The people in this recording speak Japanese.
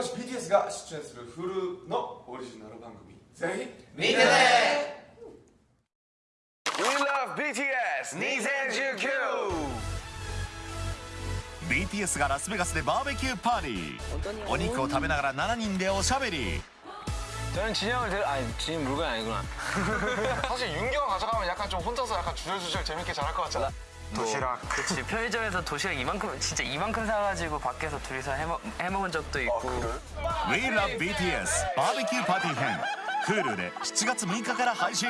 橋 BTS が出演する Hulu のオリジナル番組ぜひ見てね We love BTS 2019 BTS がラスベガスでバーベキューパーティーお肉を食べながら7人でおしゃべり 저는 진영을 들 아니 진영 물건이 아니구나 사실 윤경 가져가면 약간 좀 혼자서 약간 주절주절 재밌게 잘할 것 같잖아. 도시락 그치 편의점에서 도시락 이만큼 진짜 이만큼 사가지고 밖에서 둘이서 해먹, 해먹은 적도 있고 We Love BTS バーベキューパーティー編 Hulu で7月6日から配信